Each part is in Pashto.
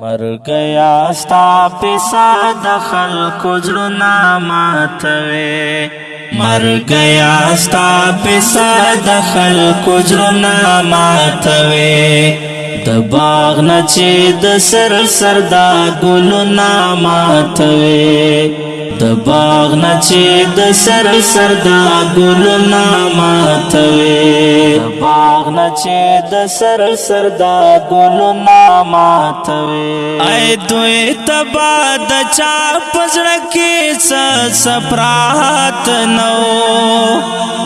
مرګیا ستا پیسا د خلکو زړونه ماتوي مرګیا ستا پیسا د خلکو زړونه ماتوي د باغ نه چې د سر سردا ګلونه ماتوي د باغ نه چې د سر سر دا ګلونه ماتوي د باغ نه چې د سر سر دا ګلونه ماتوي اې دوی تبا د چا پزړه کې څه سپرات نو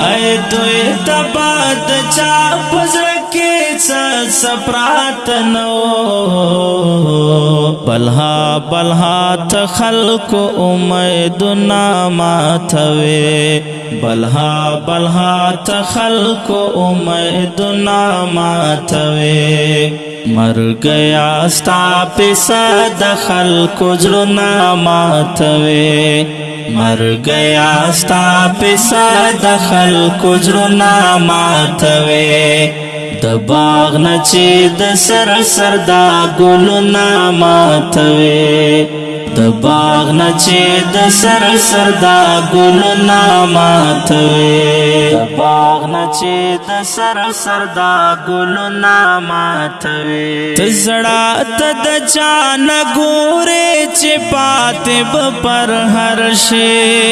اې دوی تبا د چا پزړه کې څه سپرات نو بلها بلها تخلق امیدنا ماتوي بلها بلها تخلق امیدنا ماتوي مرګ یا ستا پسا د خلکو زړه ماتوي مرګ یا ستا پسا د خلکو زړه ماتوي د باغ نچې د سر سر دا ګلونه ماتوي د باغ نچې د سر سر دا ګلونه ماتوي د باغ نچې د سر سر دا ګلونه ماتوي تزړه د جان ګورې چې پاتې پر هر شي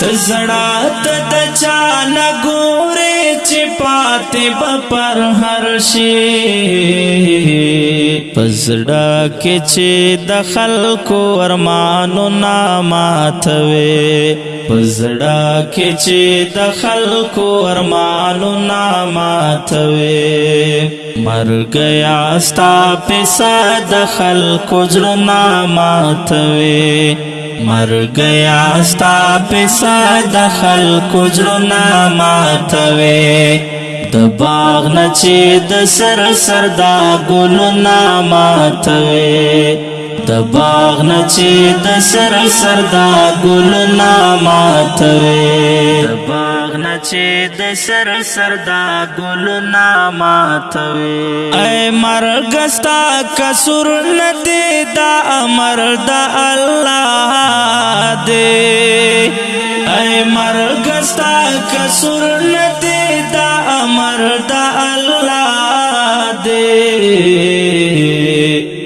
تزړه د جان ګورې چې پاتې پر هر شي پزړه کې چې د خلکو ارمانو ناماتوي پزړه کې چې د خلکو ارمانو ناماتوي مرګ یا ستا په ساده خلکو ځړ ناماتوي مرګیا ستا پسا د خلکو زړونه ماتوي د باغ نه چې د سر سر دا ګلونه ماتوي د باغ نچې د سر سردا ګل نامات وې د باغ نچې د سر سردا ګل نامات وې اے مرګستا کسر ندی دا امر د الله دې اے مرګستا کسر ندی دا امر د الله دې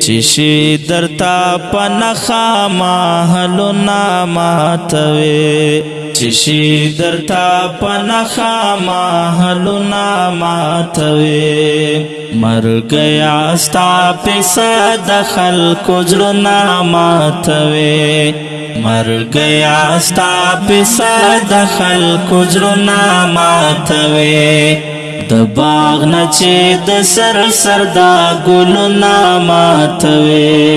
شیشی درتا پنخا ما حلو ناما توی شیشی درتا پنخا ما حلو ناما توی مر گیا ستا پیسا دخل کجر ناما توی مر گیا ستا پیسا دخل کجر ناما توی د باغ نه چې د سر سر دا ګلونه ماتوي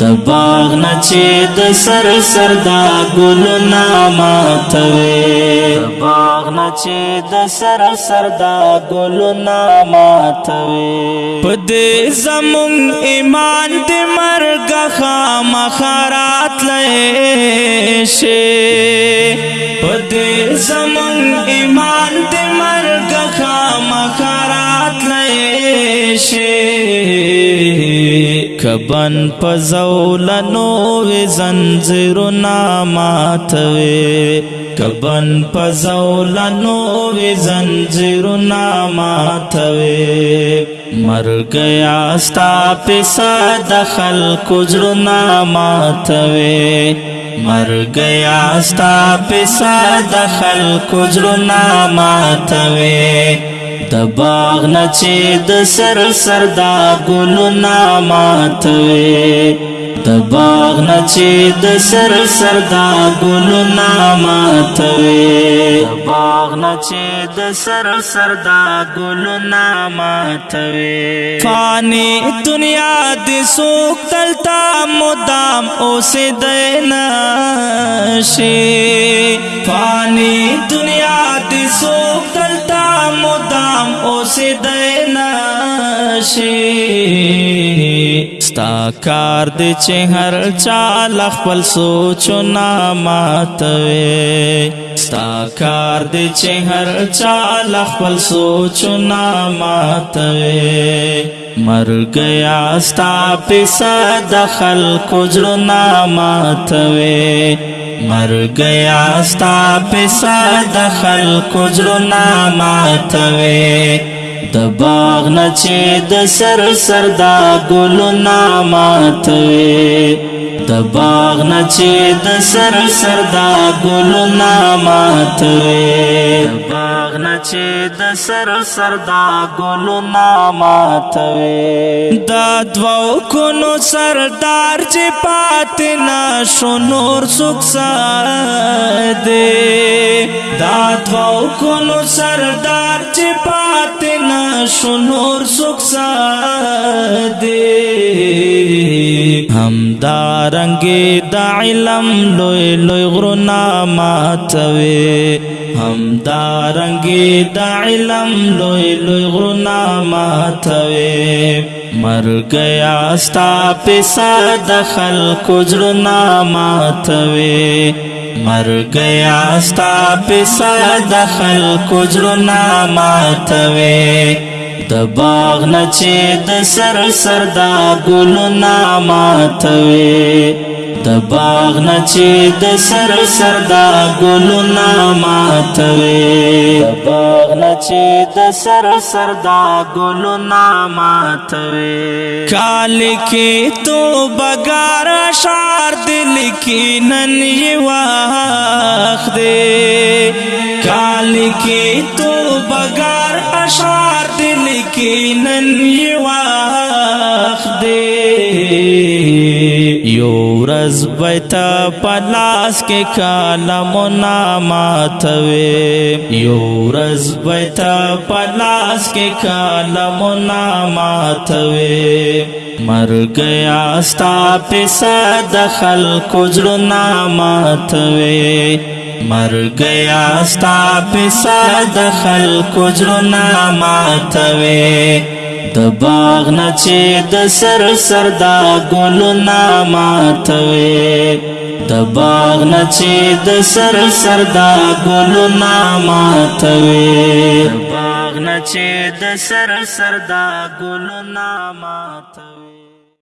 د باغ نه چې د سر سر دا ګلونه ماتوي د باغ نه چې د سر سر دا ګلونه ماتوي په دې زمون ایمان دې مرګ خامخرات لې شي شي کبن پزولنو وی زنجیرنا ماتوي کبن پزولنو وی زنجیرنا ماتوي مرګ یاستا پسا دخل کجرنا ماتوي مرګ یاستا پسا دخل کجرنا ماتوي د باغ نه چې د سر سر دا ګلو نامات د باغ نه چې د سر سر دا ګلو نامات د باغ نه چې د سر سر دا ګلو نامات فانی دنیا د سوک تلتا مدام اوسې دینا شي فانی دنیا د سوک تلتا مدام هم اوس دینا شي ستا کار دې چې هر چا خپل سوچونه ماتوي ستا کار دې چې هر چا خپل سوچونه ماتوي مر گیا ستا پسا دخل کجرنا ماتوے مر گیا ستا پسا دخل کجرنا ماتوے دباغ نچے د سر سر دا گلنا ماتوے دباغ نچے د سر سر دا گلنا ماتوے دباغ داغ نه چې د سر سر دا ګلو ناماتوي دا دوو کونو سردار چې پات نه شو نور سوک ساده دا دوو کونو سردار چې پات نه شو نور سوک ساده هم دا رنگي د علم لوی لوی غرو ناماتوي هم دا رنگ مرګي د علم لوی لوی غنا ماتوي مرګ یا ستا په ساده خلکو ځړنا ماتوي مرګ یا ستا په ساده خلکو ځړنا ماتوي د باغ نه چې د سر سر دا ګلو ناماتوي د باغ نه چې د سر سر دا ګلونه ماتوي د باغ نه چې د سر سر دا ګلونه ماتوي کال کې تو بګار شار دل کې نن یې واخ دې کال کې تو بګار اشار دل کې نن جذبیت پلاس کې کالم ناماتوي یو رزبیت پلاس کې کالم ناماتوي مر گیا ستا پیسا دخل کجر ناماتوی مر گیا ستا پیسا دخل کجر ناماتوی د باغ نه چې د سر سر دا ګل ناماتوي د باغ نه چې د سر سر دا ګل ناماتوي باغ نه چې د سر سر دا ګل ناماتوي